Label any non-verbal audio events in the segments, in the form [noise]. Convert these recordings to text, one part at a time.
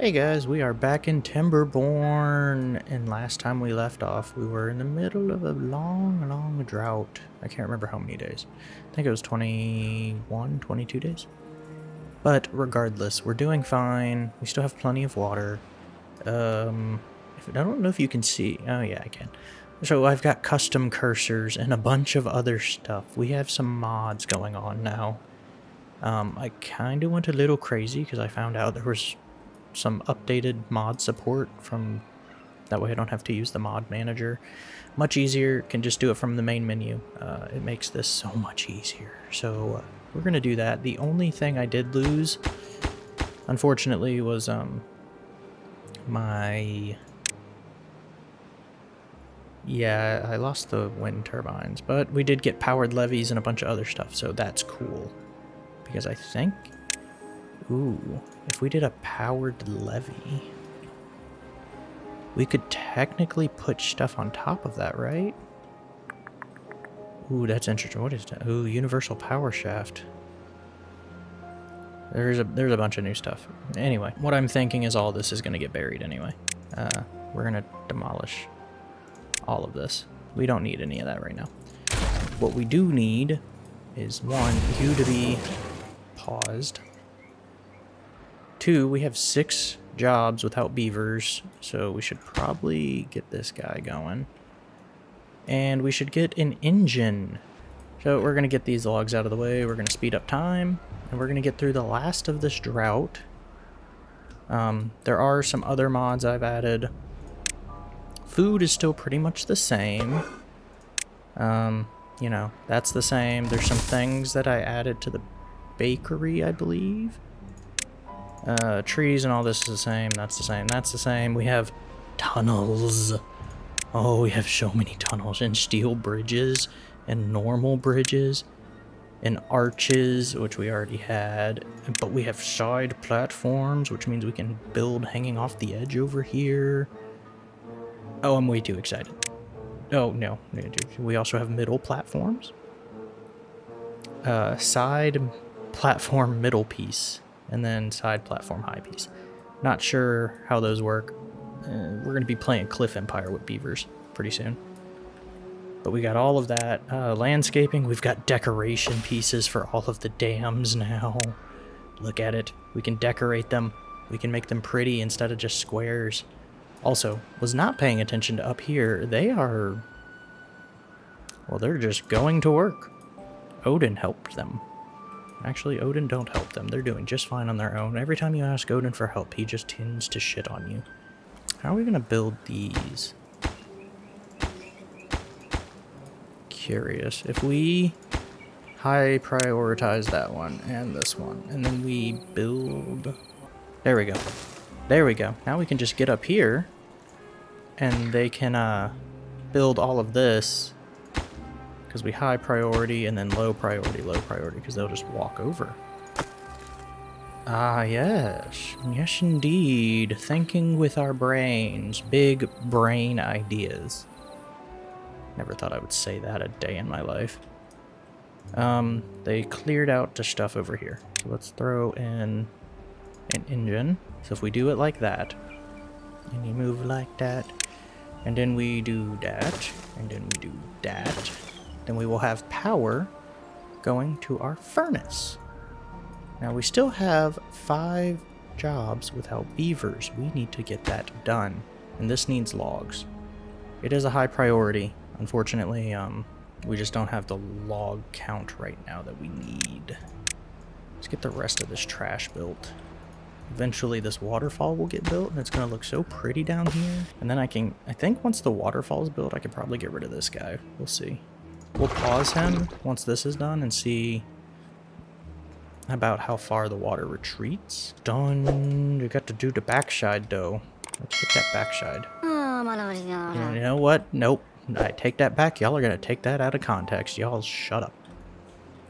Hey guys, we are back in Timberborn, and last time we left off, we were in the middle of a long, long drought. I can't remember how many days. I think it was 21, 22 days. But regardless, we're doing fine. We still have plenty of water. Um, I don't know if you can see. Oh yeah, I can. So I've got custom cursors and a bunch of other stuff. We have some mods going on now. Um, I kind of went a little crazy because I found out there was some updated mod support from that way I don't have to use the mod manager. Much easier, can just do it from the main menu. Uh, it makes this so much easier. So uh, we're going to do that. The only thing I did lose, unfortunately, was um, my... Yeah, I lost the wind turbines, but we did get powered levees and a bunch of other stuff, so that's cool. Because I think Ooh, if we did a powered levee, we could technically put stuff on top of that, right? Ooh, that's interesting. What is that? Ooh, universal power shaft. There's a there's a bunch of new stuff. Anyway, what I'm thinking is all this is going to get buried anyway. Uh, we're going to demolish all of this. We don't need any of that right now. What we do need is one, you to be paused. Two, we have six jobs without beavers, so we should probably get this guy going. And we should get an engine. So we're going to get these logs out of the way, we're going to speed up time, and we're going to get through the last of this drought. Um, there are some other mods I've added. Food is still pretty much the same. Um, you know, that's the same. There's some things that I added to the bakery, I believe. Uh, trees and all this is the same. That's the same. That's the same. We have tunnels. Oh, we have so many tunnels and steel bridges and normal bridges and arches, which we already had. But we have side platforms, which means we can build hanging off the edge over here. Oh, I'm way too excited. Oh, no. We also have middle platforms. Uh, side platform middle piece and then side platform high piece. Not sure how those work. Uh, we're going to be playing Cliff Empire with beavers pretty soon. But we got all of that. Uh, landscaping, we've got decoration pieces for all of the dams now. Look at it. We can decorate them. We can make them pretty instead of just squares. Also, was not paying attention to up here. They are... Well, they're just going to work. Odin helped them. Actually, Odin don't help them. They're doing just fine on their own. Every time you ask Odin for help, he just tends to shit on you. How are we going to build these? Curious. If we high prioritize that one and this one, and then we build... There we go. There we go. Now we can just get up here, and they can uh, build all of this because we high priority and then low priority, low priority, because they'll just walk over. Ah, yes. Yes, indeed. Thinking with our brains. Big brain ideas. Never thought I would say that a day in my life. Um, they cleared out the stuff over here. So let's throw in an engine. So if we do it like that, and you move like that, and then we do that, and then we do that, then we will have power going to our furnace. Now we still have five jobs without beavers. We need to get that done, and this needs logs. It is a high priority. Unfortunately, um, we just don't have the log count right now that we need. Let's get the rest of this trash built. Eventually this waterfall will get built and it's going to look so pretty down here. And then I can, I think once the waterfall is built, I could probably get rid of this guy. We'll see. We'll pause him once this is done and see about how far the water retreats. Done. We got to do the backside though. Let's hit that backside. You know what? Nope. I take that back. Y'all are going to take that out of context. Y'all shut up.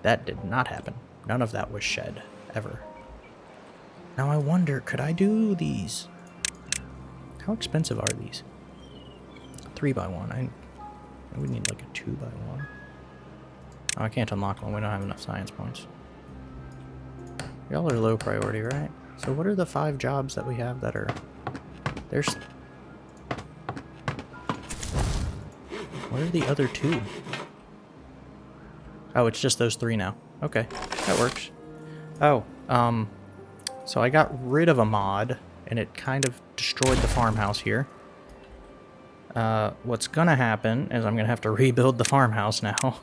That did not happen. None of that was shed. Ever. Now I wonder, could I do these? How expensive are these? Three by one. I we need like a 2 by one. Oh, I can't unlock one. We don't have enough science points. Y'all are low priority, right? So what are the five jobs that we have that are... There's... What are the other two? Oh, it's just those three now. Okay, that works. Oh, um... So I got rid of a mod, and it kind of destroyed the farmhouse here. Uh, what's gonna happen is I'm gonna have to rebuild the farmhouse now.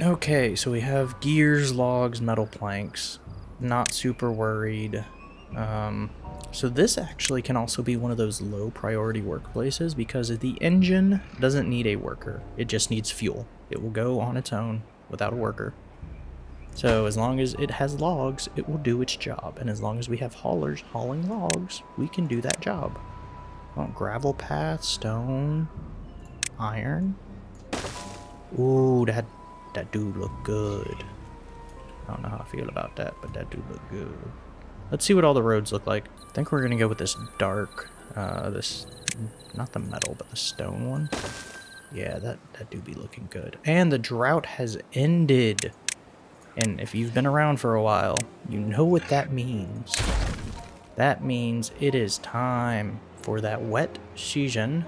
okay, so we have gears, logs, metal planks. Not super worried. Um, so this actually can also be one of those low priority workplaces because the engine doesn't need a worker. It just needs fuel. It will go on its own without a worker. So as long as it has logs, it will do its job. And as long as we have haulers hauling logs, we can do that job. Oh, gravel path, stone, iron. Ooh, that, that do look good. I don't know how I feel about that, but that do look good. Let's see what all the roads look like. I think we're to go with this dark, uh, this, not the metal, but the stone one. Yeah, that, that do be looking good. And the drought has ended. And if you've been around for a while, you know what that means. That means it is time for that wet season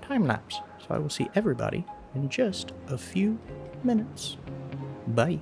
time lapse. So I will see everybody in just a few minutes. Bye.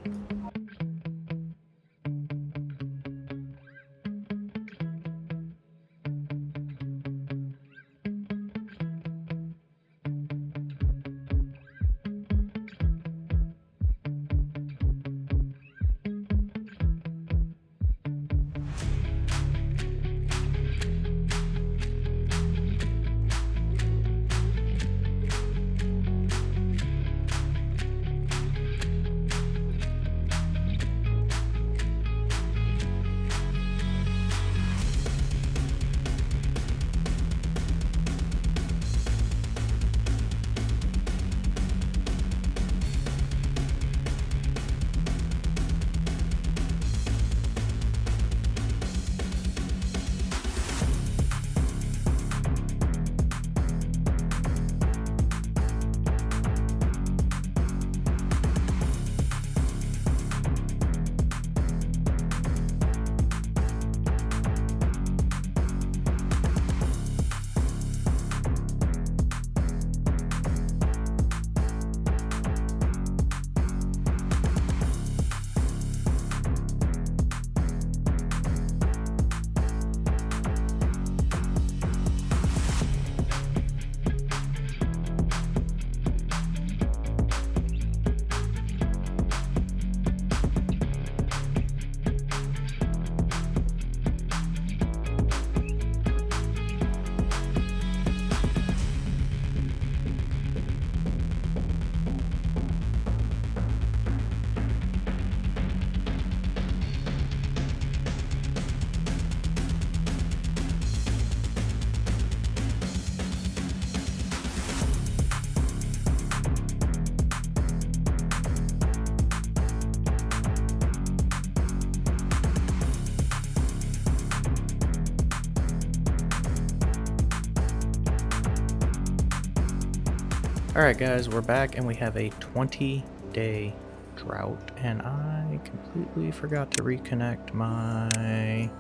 Alright guys, we're back and we have a 20 day drought and I completely forgot to reconnect my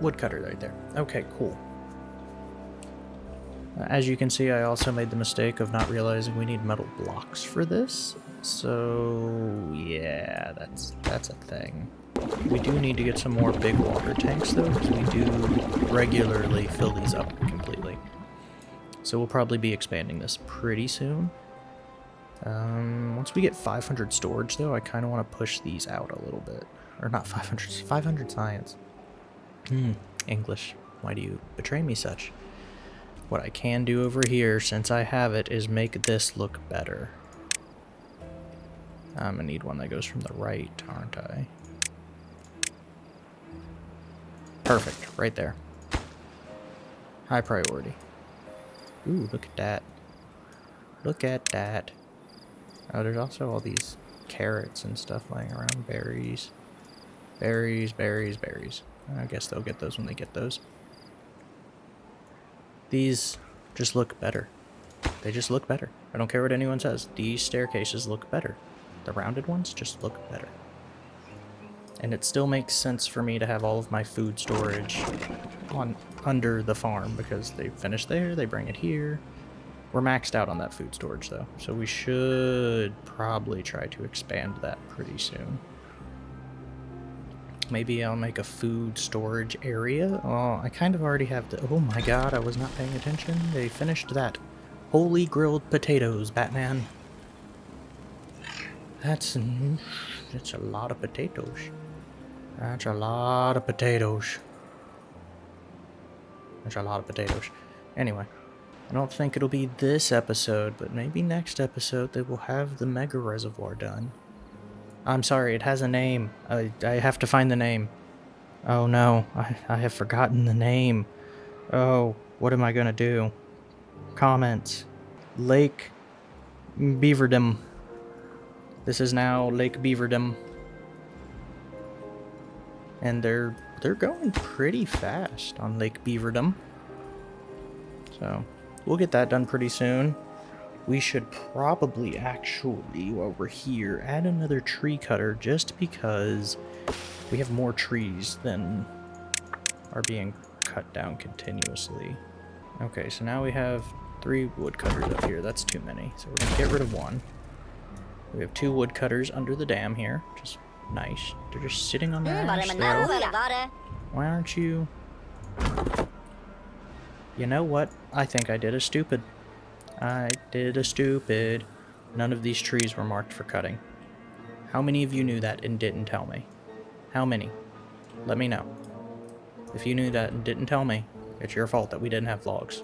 woodcutter right there. Okay, cool. As you can see, I also made the mistake of not realizing we need metal blocks for this. So, yeah, that's that's a thing. We do need to get some more big water tanks, though, because we do regularly fill these up completely. So we'll probably be expanding this pretty soon. Um, once we get 500 storage, though, I kind of want to push these out a little bit. Or not 500, 500 science. Hmm, English. Why do you betray me such? What I can do over here, since I have it, is make this look better. I'm gonna need one that goes from the right, aren't I? Perfect, right there. High priority. Ooh, look at that. Look at that. Oh, there's also all these carrots and stuff laying around. Berries. Berries, berries, berries. I guess they'll get those when they get those. These just look better. They just look better. I don't care what anyone says. These staircases look better. The rounded ones just look better. And it still makes sense for me to have all of my food storage on under the farm because they finish there, they bring it here. We're maxed out on that food storage though, so we should probably try to expand that pretty soon. Maybe I'll make a food storage area. Oh, I kind of already have the... Oh my god, I was not paying attention. They finished that. Holy grilled potatoes, Batman. That's... That's a lot of potatoes. That's a lot of potatoes. That's a lot of potatoes. Anyway, I don't think it'll be this episode, but maybe next episode they will have the Mega Reservoir done. I'm sorry, it has a name. I, I have to find the name. Oh no, I, I have forgotten the name. Oh, what am I gonna do? Comments. Lake Beaverdam. This is now Lake Beaverdam. And they're they're going pretty fast on Lake Beaverdam. So, we'll get that done pretty soon. We should probably actually, while we're here, add another tree cutter just because we have more trees than are being cut down continuously. Okay, so now we have three woodcutters up here. That's too many. So we're going to get rid of one. We have two woodcutters under the dam here. Just nice. They're just sitting on their ass there. Why aren't you... You know what? I think I did a stupid. I did a stupid. None of these trees were marked for cutting. How many of you knew that and didn't tell me? How many? Let me know. If you knew that and didn't tell me, it's your fault that we didn't have logs.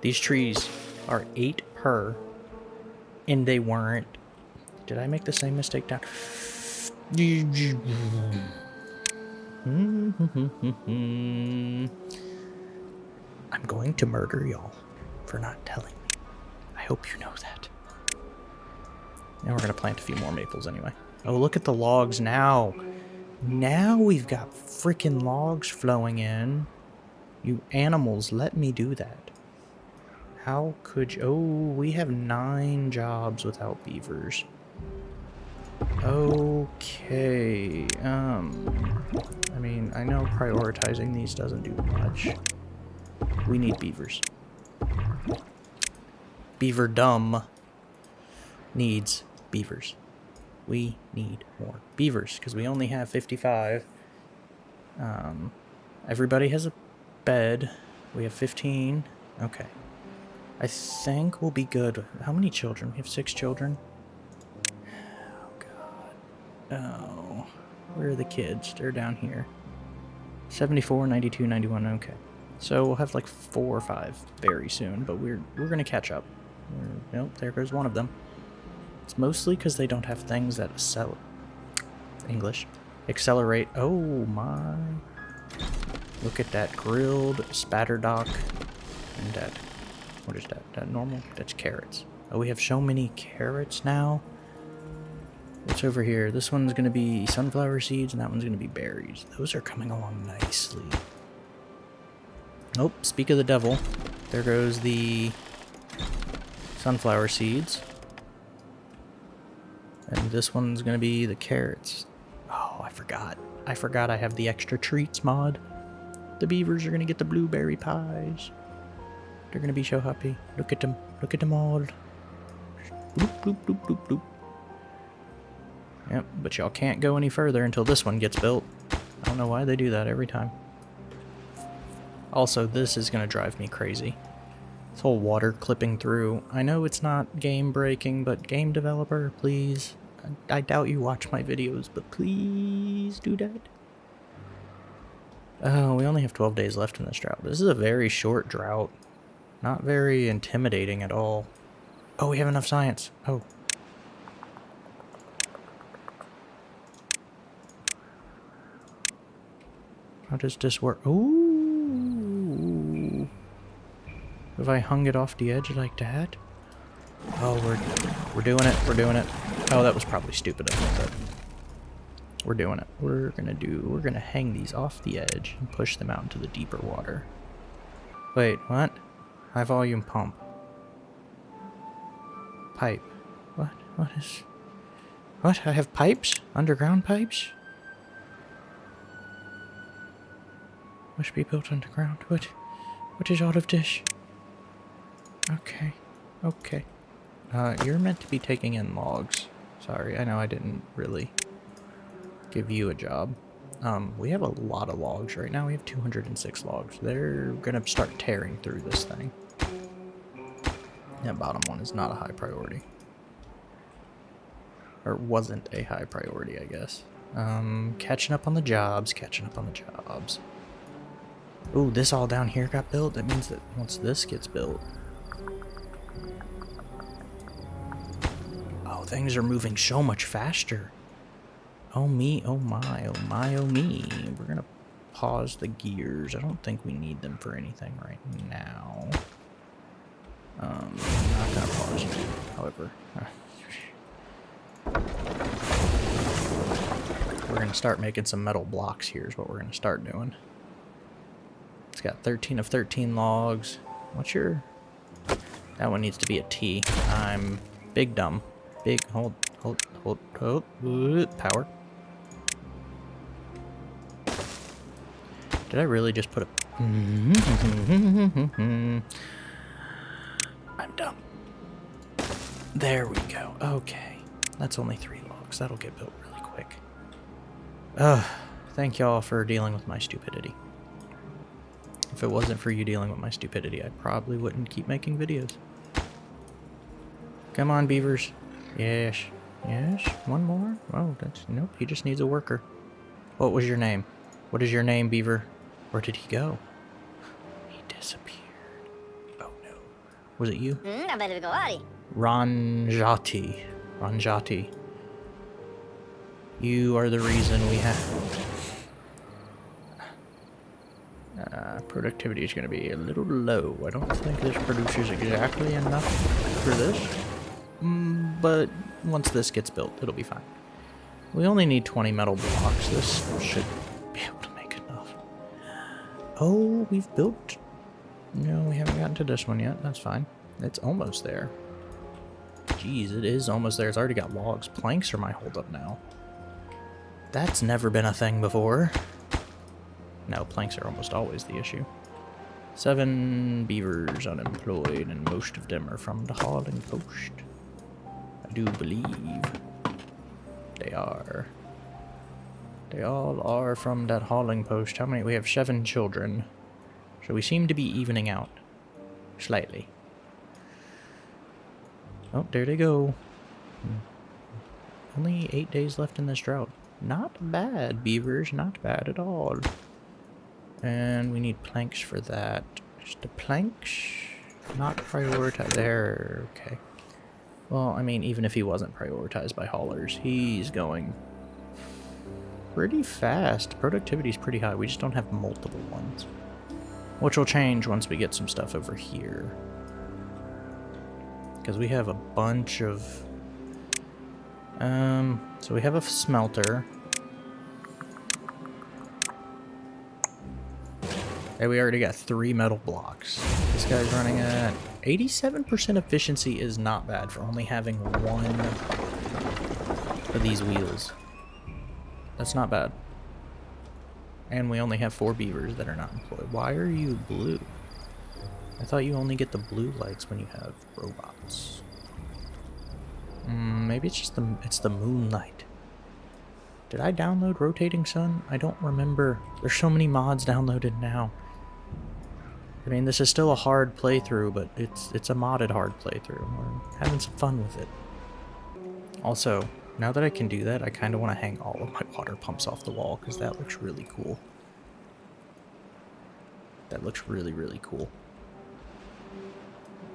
These trees are 8 per, and they weren't... Did I make the same mistake down? [laughs] I'm going to murder y'all for not telling me. I hope you know that. And we're going to plant a few more maples anyway. Oh, look at the logs now. Now we've got freaking logs flowing in. You animals, let me do that. How could you... Oh, we have nine jobs without beavers. Okay, um... I mean, I know prioritizing these doesn't do much. We need beavers. Beaver dumb needs beavers. We need more beavers because we only have 55. Um, everybody has a bed. We have 15. Okay. I think we'll be good. How many children? We have six children. Oh. Where are the kids? They're down here. 74, 92, 91. Okay. So we'll have like four or five very soon, but we're we're gonna catch up. We're, nope, there goes one of them. It's mostly because they don't have things that sell English accelerate. Oh my! Look at that grilled spatterdock and that. What is that? That normal? That's carrots. Oh, we have so many carrots now. What's over here? This one's gonna be sunflower seeds, and that one's gonna be berries. Those are coming along nicely. Oh, speak of the devil. There goes the sunflower seeds. And this one's going to be the carrots. Oh, I forgot. I forgot I have the extra treats mod. The beavers are going to get the blueberry pies. They're going to be so happy. Look at them. Look at them all. Bloop, bloop, bloop, bloop, bloop. Yep, but y'all can't go any further until this one gets built. I don't know why they do that every time. Also, this is going to drive me crazy. This whole water clipping through. I know it's not game breaking, but game developer, please. I, I doubt you watch my videos, but please do that. Oh, uh, we only have 12 days left in this drought. This is a very short drought. Not very intimidating at all. Oh, we have enough science. Oh. How does this work? Ooh. If I hung it off the edge like that? Oh, we're, we're doing it. We're doing it. Oh, that was probably stupid of me, but we're doing it. We're gonna do, we're gonna hang these off the edge and push them out into the deeper water. Wait, what? High volume pump. Pipe. What? What is... What? I have pipes? Underground pipes? Must be built underground. What? What is out of dish? Okay. Okay. Uh, you're meant to be taking in logs. Sorry, I know I didn't really give you a job. Um, we have a lot of logs right now. We have 206 logs. They're gonna start tearing through this thing. That bottom one is not a high priority. Or wasn't a high priority, I guess. Um, catching up on the jobs, catching up on the jobs. Ooh, this all down here got built. That means that once this gets built... Oh, things are moving so much faster. Oh me, oh my, oh my, oh me. We're gonna pause the gears. I don't think we need them for anything right now. Um, I'm not gonna pause you, however. We're gonna start making some metal blocks here is what we're gonna start doing. It's got 13 of 13 logs. What's your... That one needs to be a T. I'm big dumb. Big, hold, hold, hold, hold, power. Did I really just put a... [laughs] I'm dumb. There we go. Okay. That's only three logs. That'll get built really quick. Ugh. Thank y'all for dealing with my stupidity. If it wasn't for you dealing with my stupidity, I probably wouldn't keep making videos. Come on, beavers. Yes. Yes. One more? Oh, that's... Nope. He just needs a worker. What was your name? What is your name, beaver? Where did he go? He disappeared. Oh no. Was it you? Hmm, I better go outti. Ranjati. Ranjati. You are the reason we have... Uh, productivity is going to be a little low. I don't think this produces exactly enough for this. Mm, but once this gets built, it'll be fine. We only need 20 metal blocks. This should be able to make enough. Oh, we've built... No, we haven't gotten to this one yet. That's fine. It's almost there. Jeez, it is almost there. It's already got logs. Planks are my holdup now. That's never been a thing before. No, planks are almost always the issue. Seven beavers unemployed, and most of them are from the hauling post. I do believe they are. They all are from that hauling post. How many? We have seven children. So we seem to be evening out. Slightly. Oh, there they go. Hmm. Only eight days left in this drought. Not bad, beavers. Not bad at all. And we need planks for that. Just the planks? Not prioritized. There. Okay. Well, I mean, even if he wasn't prioritized by haulers, he's going pretty fast. Productivity's pretty high. We just don't have multiple ones. Which will change once we get some stuff over here. Because we have a bunch of... Um, so we have a smelter. Hey, we already got three metal blocks. This guy's running at 87% efficiency is not bad for only having one of these wheels. That's not bad. And we only have four beavers that are not employed. Why are you blue? I thought you only get the blue lights when you have robots. Mm, maybe it's just the it's the moonlight. Did I download Rotating Sun? I don't remember. There's so many mods downloaded now. I mean, this is still a hard playthrough, but it's it's a modded hard playthrough. We're having some fun with it. Also, now that I can do that, I kind of want to hang all of my water pumps off the wall, because that looks really cool. That looks really, really cool.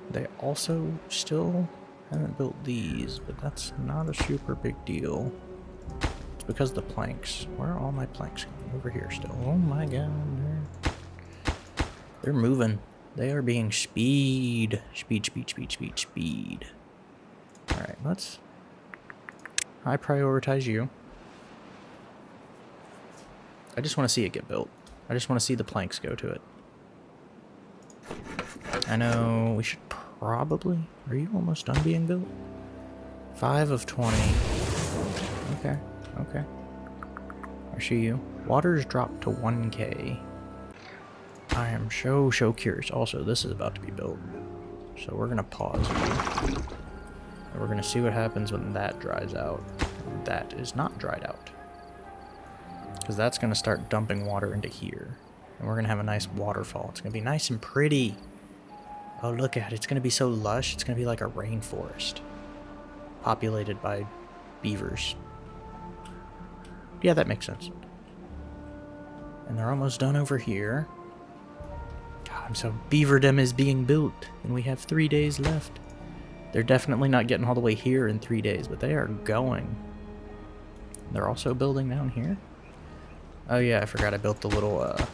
They also still haven't built these, but that's not a super big deal. It's because the planks. Where are all my planks going? Over here still. Oh my god. They're moving. They are being speed. Speed, speed, speed, speed, speed. Alright, let's... I prioritize you. I just want to see it get built. I just want to see the planks go to it. I know we should probably... Are you almost done being built? 5 of 20. Okay, okay. I see you. Water's dropped to 1k. I am so, so curious. Also, this is about to be built. So we're going to pause. And we're going to see what happens when that dries out. That is not dried out. Because that's going to start dumping water into here. And we're going to have a nice waterfall. It's going to be nice and pretty. Oh, look at it. It's going to be so lush. It's going to be like a rainforest. Populated by beavers. Yeah, that makes sense. And they're almost done over here. God, so Beaverdom is being built, and we have three days left. They're definitely not getting all the way here in three days, but they are going. They're also building down here. Oh yeah, I forgot I built the little, uh,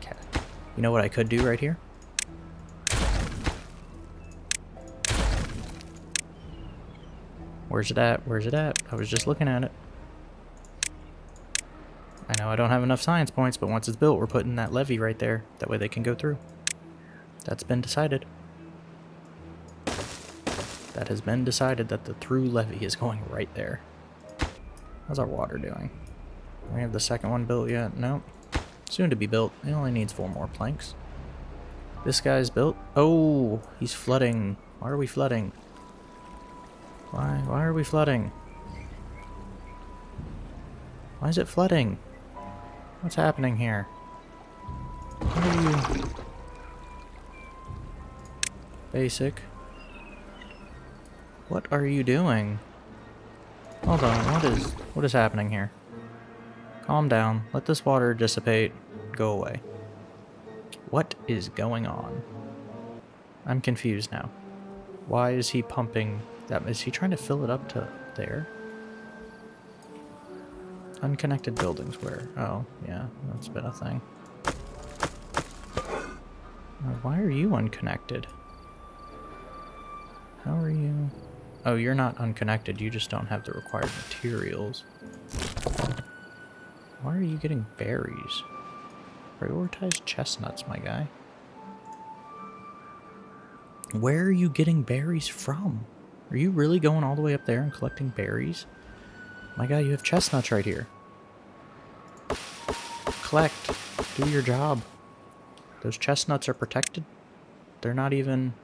cat. You know what I could do right here? Where's it at? Where's it at? I was just looking at it. I know I don't have enough science points, but once it's built, we're putting that levee right there. That way they can go through. That's been decided. That has been decided that the through levee is going right there. How's our water doing? We have the second one built yet? Nope. Soon to be built. It only needs four more planks. This guy's built. Oh, he's flooding. Why are we flooding? Why? Why are we flooding? Why is it flooding? What's happening here? What are you... Basic. What are you doing? Hold on, what is... What is happening here? Calm down. Let this water dissipate. Go away. What is going on? I'm confused now. Why is he pumping that? Is he trying to fill it up to there? Unconnected buildings where? Oh, yeah, that's been a thing. Why are you unconnected? How are you? Oh, you're not unconnected, you just don't have the required materials. Why are you getting berries? Prioritize chestnuts, my guy. Where are you getting berries from? Are you really going all the way up there and collecting berries? My guy, you have chestnuts right here. Collect. Do your job. Those chestnuts are protected. They're not even...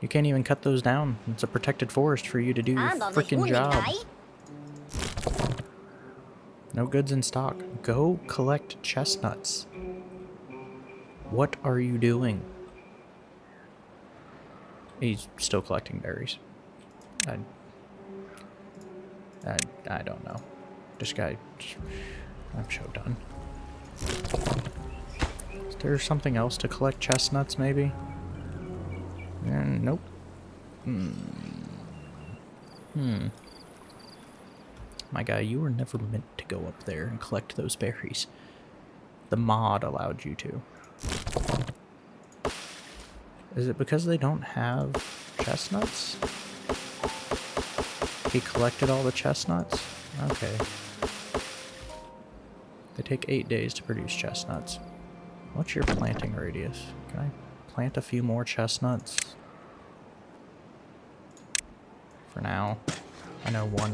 You can't even cut those down. It's a protected forest for you to do your freaking job. No goods in stock. Go collect chestnuts. What are you doing? He's still collecting berries. I, I, I don't know. This guy, I'm so done. Is there something else to collect chestnuts, maybe? Mm, nope. Hmm. Hmm. My guy, you were never meant to go up there and collect those berries. The mod allowed you to. Is it because they don't have chestnuts? He collected all the chestnuts? Okay. They take eight days to produce chestnuts. What's your planting radius? Can I plant a few more chestnuts? For now. I know one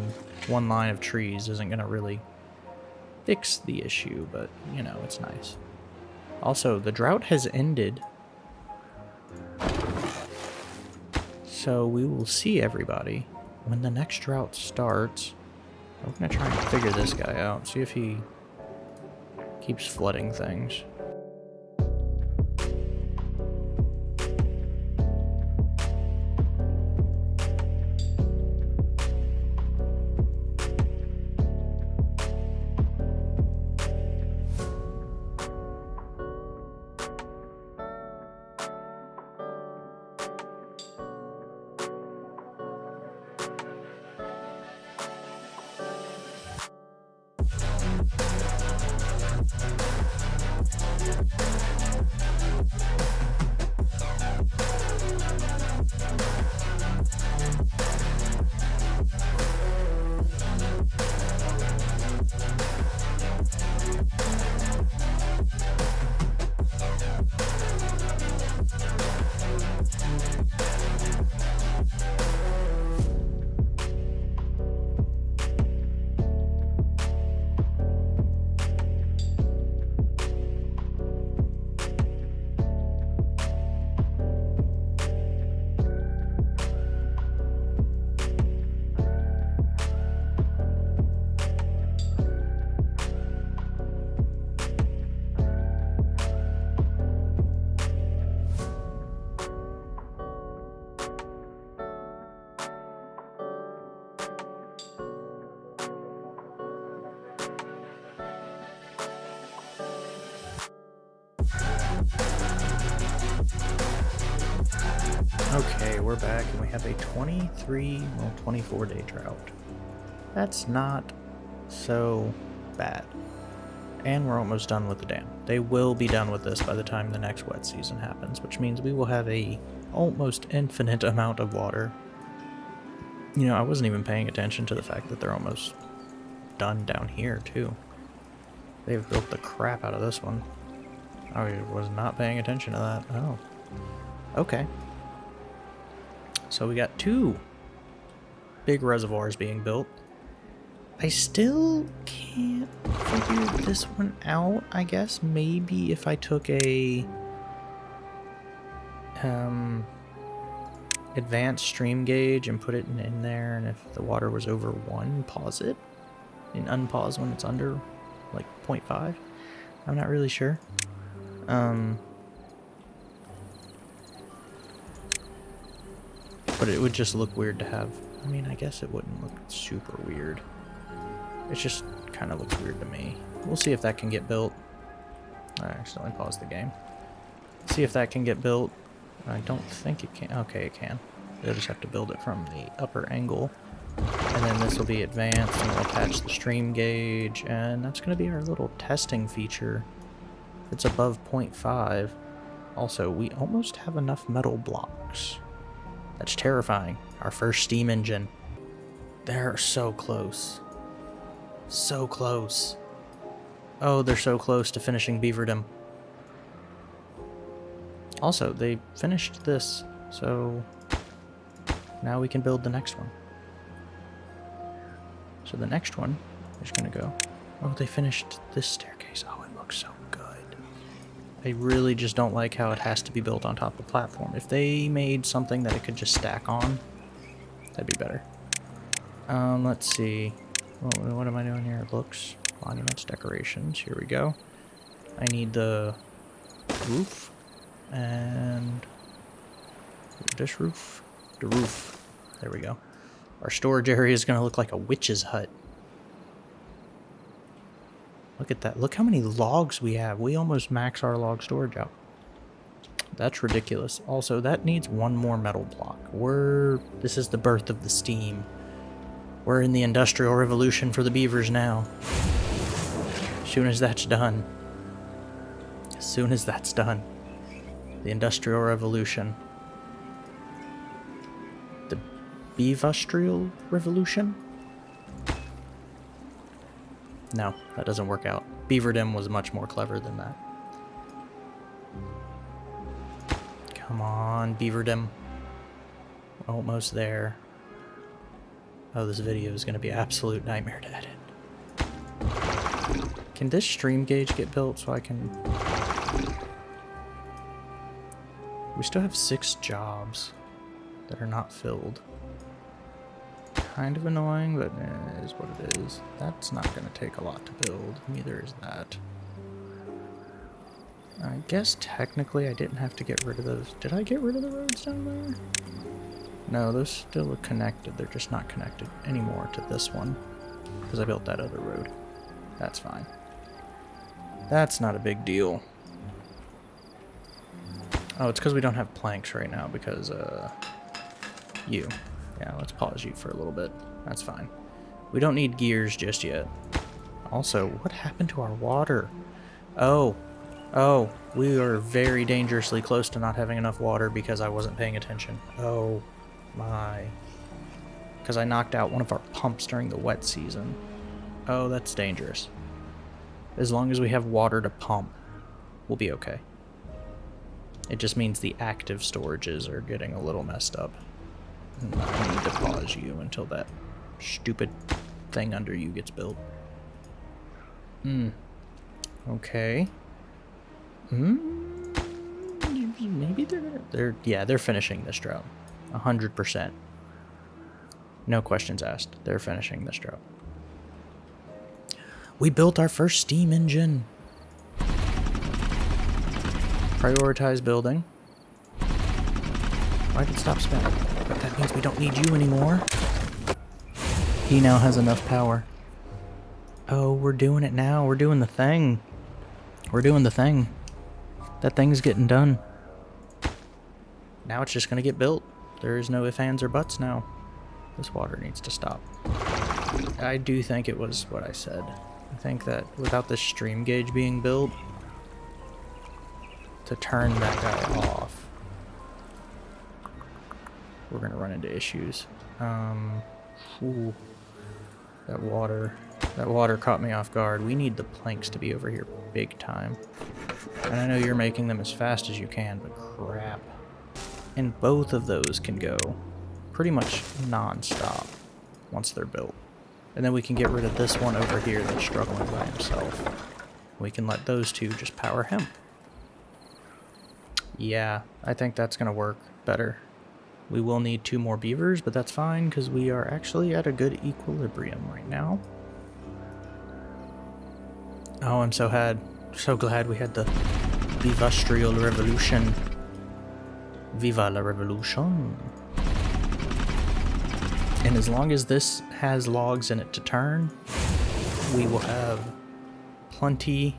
one line of trees isn't going to really fix the issue, but, you know, it's nice. Also, the drought has ended. So we will see everybody when the next drought starts. We're going to try and figure this guy out, see if he keeps flooding things. A 23, well, 24 day drought. That's not so bad. And we're almost done with the dam. They will be done with this by the time the next wet season happens, which means we will have a almost infinite [laughs] amount of water. You know, I wasn't even paying attention to the fact that they're almost done down here, too. They've built the crap out of this one. I was not paying attention to that. Oh. Okay. So we got two big reservoirs being built. I still can't figure this one out, I guess. Maybe if I took a um, advanced stream gauge and put it in, in there, and if the water was over 1, pause it, and unpause when it's under, like, 0.5. I'm not really sure. Um, but it would just look weird to have. I mean, I guess it wouldn't look super weird. It just kind of looks weird to me. We'll see if that can get built. I accidentally paused the game. See if that can get built. I don't think it can. Okay, it can. They'll just have to build it from the upper angle. And then this will be advanced and we'll attach the stream gauge. And that's going to be our little testing feature. It's above 0.5. Also, we almost have enough metal blocks. That's terrifying. Our first steam engine. They're so close. So close. Oh, they're so close to finishing Beaverdom. Also, they finished this, so now we can build the next one. So the next one is going to go... Oh, they finished this staircase. Oh, it looks so good. I really just don't like how it has to be built on top of a platform. If they made something that it could just stack on, that'd be better. Um, let's see. What, what am I doing here? Looks, monuments, decorations. Here we go. I need the roof and this roof, the roof. There we go. Our storage area is going to look like a witch's hut. Look at that. Look how many logs we have. We almost max our log storage out. That's ridiculous. Also, that needs one more metal block. We're... This is the birth of the steam. We're in the Industrial Revolution for the beavers now. As soon as that's done. As soon as that's done. The Industrial Revolution. The Beavustrial Revolution? No, that doesn't work out. Beaverdom was much more clever than that. Come on, Beaverdom. Almost there. Oh, this video is going to be absolute nightmare to edit. Can this stream gauge get built so I can... We still have six jobs that are not filled. Kind of annoying, but eh, is what it is. That's not going to take a lot to build. Neither is that. I guess technically I didn't have to get rid of those. Did I get rid of the roads down there? No, those still are connected. They're just not connected anymore to this one. Because I built that other road. That's fine. That's not a big deal. Oh, it's because we don't have planks right now because, uh, you. Yeah, let's pause you for a little bit. That's fine. We don't need gears just yet. Also, what happened to our water? Oh, oh, we are very dangerously close to not having enough water because I wasn't paying attention. Oh, my. Because I knocked out one of our pumps during the wet season. Oh, that's dangerous. As long as we have water to pump, we'll be okay. It just means the active storages are getting a little messed up. I need to pause you until that stupid thing under you gets built. Hmm. Okay. Hmm. Maybe they're they're yeah they're finishing this drought. 100%. No questions asked. They're finishing this drought. We built our first steam engine. Prioritize building. Why did it stop spinning? Means we don't need you anymore. He now has enough power. Oh, we're doing it now. We're doing the thing. We're doing the thing. That thing's getting done. Now it's just going to get built. There is no ifs, ands, or buts now. This water needs to stop. I do think it was what I said. I think that without the stream gauge being built, to turn that guy off, we're gonna run into issues. Um, ooh, that water, that water caught me off guard. We need the planks to be over here big time. And I know you're making them as fast as you can, but crap. And both of those can go pretty much non-stop once they're built. And then we can get rid of this one over here that's struggling by himself. We can let those two just power him. Yeah, I think that's going to work better. We will need two more beavers, but that's fine because we are actually at a good equilibrium right now. Oh, I'm so had so glad we had the Vivastrial Revolution. Viva la Revolution. And as long as this has logs in it to turn, we will have plenty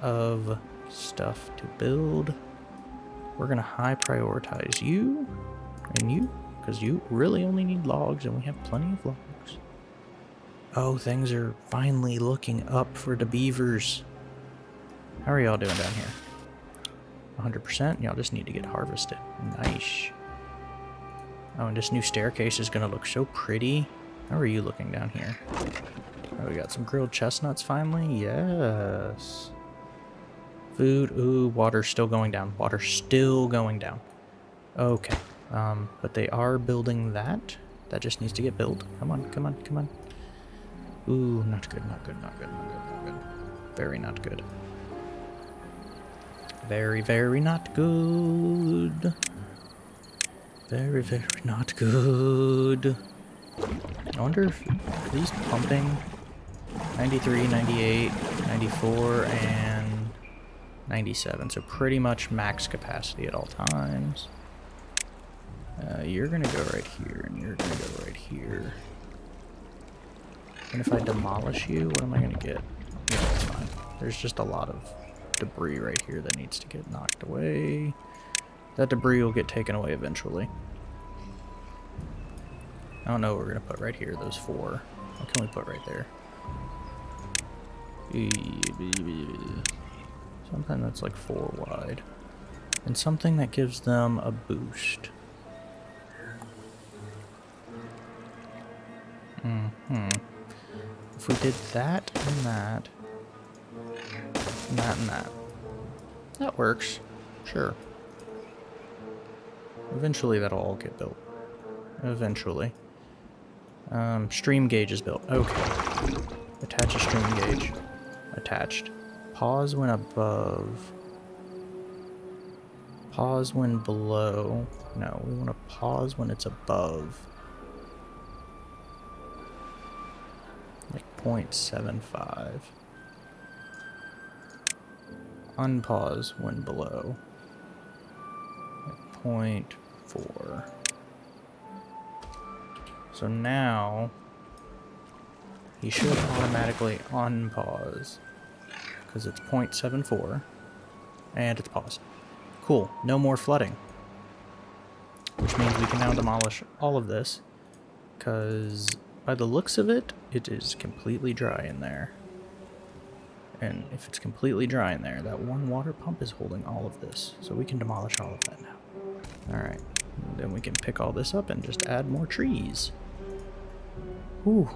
of stuff to build. We're going to high prioritize you and you, because you really only need logs and we have plenty of logs. Oh, things are finally looking up for the beavers. How are y'all doing down here? 100%? Y'all just need to get harvested. Nice. Oh, and this new staircase is going to look so pretty. How are you looking down here? Oh, we got some grilled chestnuts finally? Yes. Food. Ooh, water still going down. Water still going down. Okay. Um, but they are building that. That just needs to get built. Come on, come on, come on. Ooh, not good, not good, not good, not good, not good. Very not good. Very, very not good. Very, very not good. I wonder if these pumping 93, 98, 94, and 97. So pretty much max capacity at all times. Uh, you're gonna go right here, and you're gonna go right here. And if I demolish you, what am I gonna get? That's fine. There's just a lot of debris right here that needs to get knocked away. That debris will get taken away eventually. I don't know what we're gonna put right here, those four. What can we put right there? Something that's like four wide. And something that gives them a boost. If we did that and that, and that and that, that works. Sure. Eventually that'll all get built. Eventually. Um, stream gauge is built. Okay. Attach a stream gauge. Attached. Pause when above. Pause when below. No, we want to pause when it's above. Like 0.75. Unpause when below. 0.4. So now he should automatically unpause because it's 0.74 and it's paused. Cool, no more flooding. Which means we can now demolish all of this because by the looks of it, it is completely dry in there. And if it's completely dry in there, that one water pump is holding all of this. So we can demolish all of that now. Alright, then we can pick all this up and just add more trees. Whew.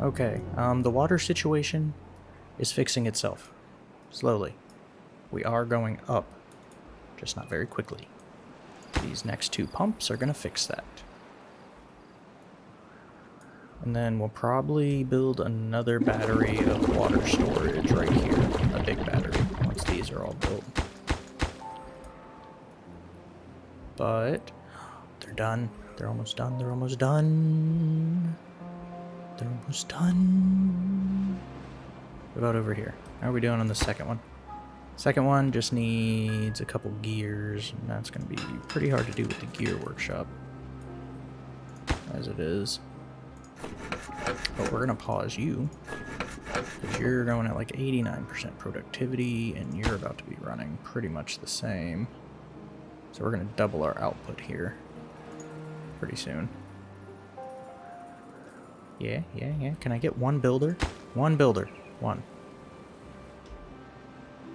Okay, um, the water situation is fixing itself. Slowly. We are going up, just not very quickly. These next two pumps are going to fix that. And then we'll probably build another battery of water storage right here. A big battery, once these are all built. But, they're done. They're almost done. They're almost done. They're almost done. What about over here? How are we doing on the second one? Second one just needs a couple gears, and that's going to be pretty hard to do with the gear workshop. As it is. But we're going to pause you. Because you're going at like 89% productivity, and you're about to be running pretty much the same. So we're going to double our output here pretty soon. Yeah, yeah, yeah. Can I get one builder? One builder. One.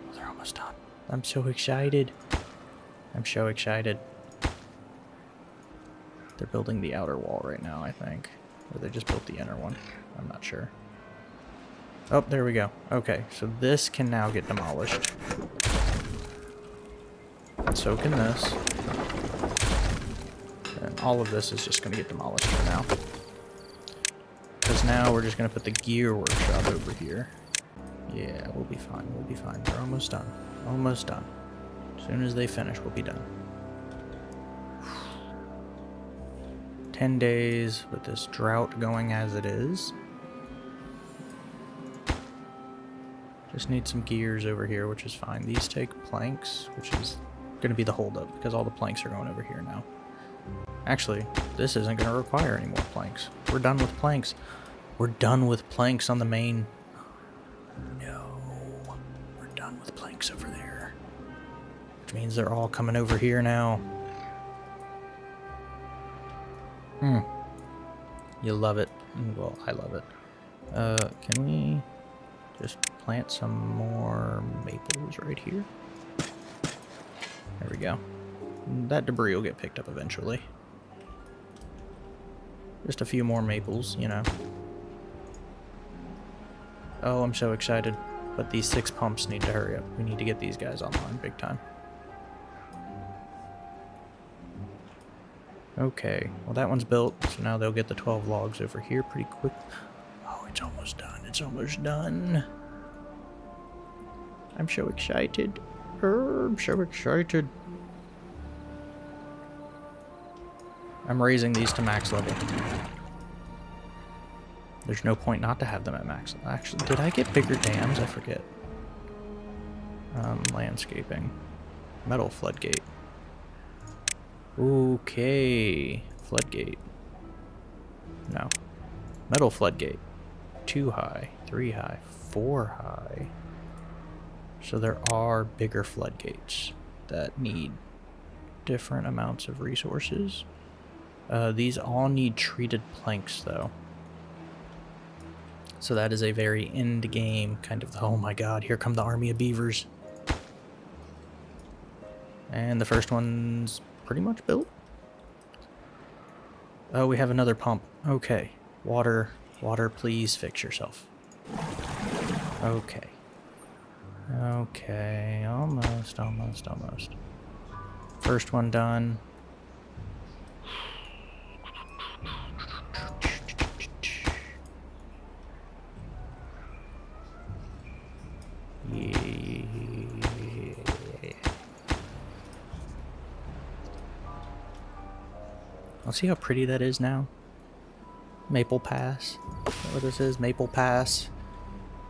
Oh, they're almost done. I'm so excited. I'm so excited. They're building the outer wall right now, I think. Or they just built the inner one. I'm not sure. Oh, there we go. Okay, so this can now get demolished. So can this. And all of this is just going to get demolished for now. Because now we're just going to put the gear workshop over here. Yeah, we'll be fine. We'll be fine. We're almost done. Almost done. As soon as they finish, we'll be done. 10 days with this drought going as it is. Just need some gears over here, which is fine. These take planks, which is going to be the holdup because all the planks are going over here now. Actually, this isn't going to require any more planks. We're done with planks. We're done with planks on the main... No. We're done with planks over there. Which means they're all coming over here now. Hmm. You love it. Well, I love it. Uh, can we just plant some more maples right here? There we go. That debris will get picked up eventually. Just a few more maples, you know. Oh, I'm so excited. But these six pumps need to hurry up. We need to get these guys online big time. Okay, well that one's built, so now they'll get the 12 logs over here pretty quick. Oh, it's almost done. It's almost done. I'm so excited. I'm so excited. I'm raising these to max level. There's no point not to have them at max. Actually, did I get bigger dams? I forget. Um, landscaping. Metal floodgate. Okay. Floodgate. No. Metal floodgate. Two high. Three high. Four high. So there are bigger floodgates that need different amounts of resources. Uh, these all need treated planks, though. So that is a very end game kind of, oh my god, here come the army of beavers. And the first one's pretty much built. Oh, we have another pump. Okay. Water, water, please fix yourself. Okay. Okay, almost, almost, almost. First one done. See how pretty that is now. Maple Pass. Is what this is? Maple Pass.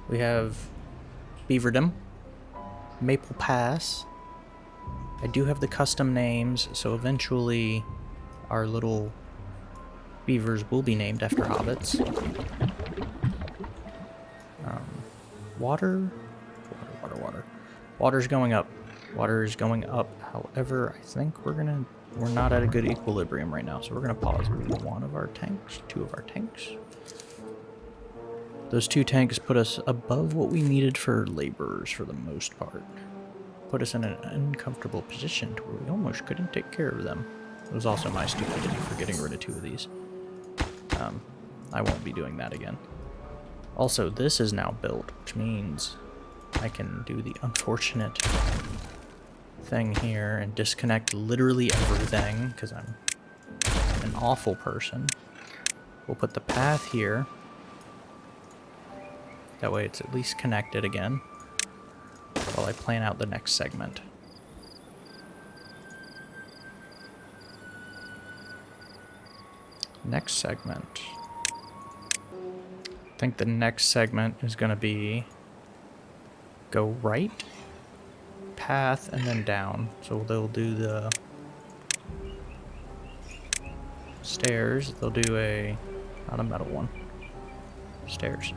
We have Beaverdom. Maple Pass. I do have the custom names, so eventually our little beavers will be named after hobbits. Um, water? Water, water, water. Water's going up. Water is going up. However, I think we're gonna we're not at a good equilibrium right now, so we're gonna pause one of our tanks, two of our tanks. Those two tanks put us above what we needed for laborers for the most part. Put us in an uncomfortable position to where we almost couldn't take care of them. It was also my stupidity for getting rid of two of these. Um, I won't be doing that again. Also, this is now built, which means I can do the unfortunate thing here and disconnect literally everything because I'm an awful person. We'll put the path here. That way it's at least connected again while I plan out the next segment. Next segment. I think the next segment is going to be go right path and then down. So they'll do the stairs. They'll do a, not a metal one, stairs.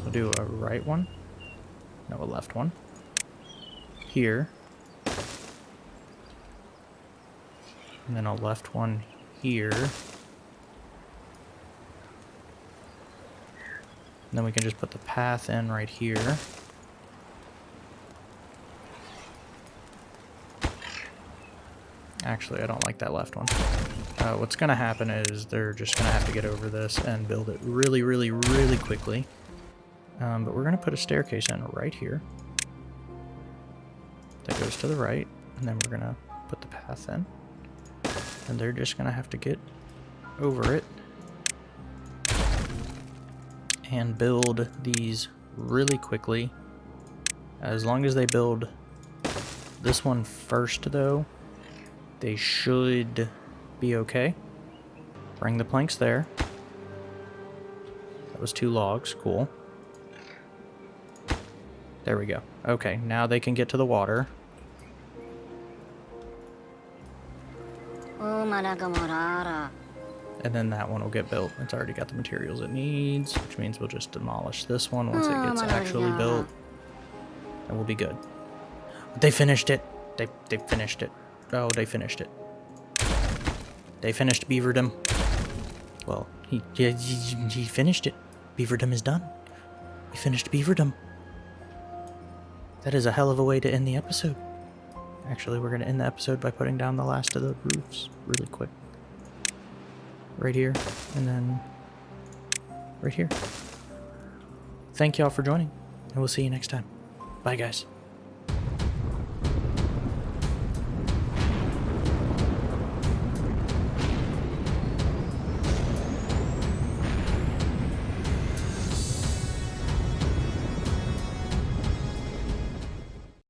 They'll do a right one, no, a left one. Here. And then a left one here. And then we can just put the path in right here. Actually, I don't like that left one. Uh, what's going to happen is they're just going to have to get over this and build it really, really, really quickly. Um, but we're going to put a staircase in right here. That goes to the right. And then we're going to put the path in. And they're just going to have to get over it. And build these really quickly. As long as they build this one first, though, they should be okay. Bring the planks there. That was two logs. Cool. There we go. Okay, now they can get to the water. Oh, and then that one will get built. It's already got the materials it needs, which means we'll just demolish this one once it oh, gets actually built. And we'll be good. They finished it. They, they finished it. Oh, they finished it. They finished Beaverdom. Well, he, he, he finished it. Beaverdom is done. We finished Beaverdom. That is a hell of a way to end the episode. Actually, we're going to end the episode by putting down the last of the roofs really quick. Right here, and then right here. Thank y'all for joining, and we'll see you next time. Bye, guys.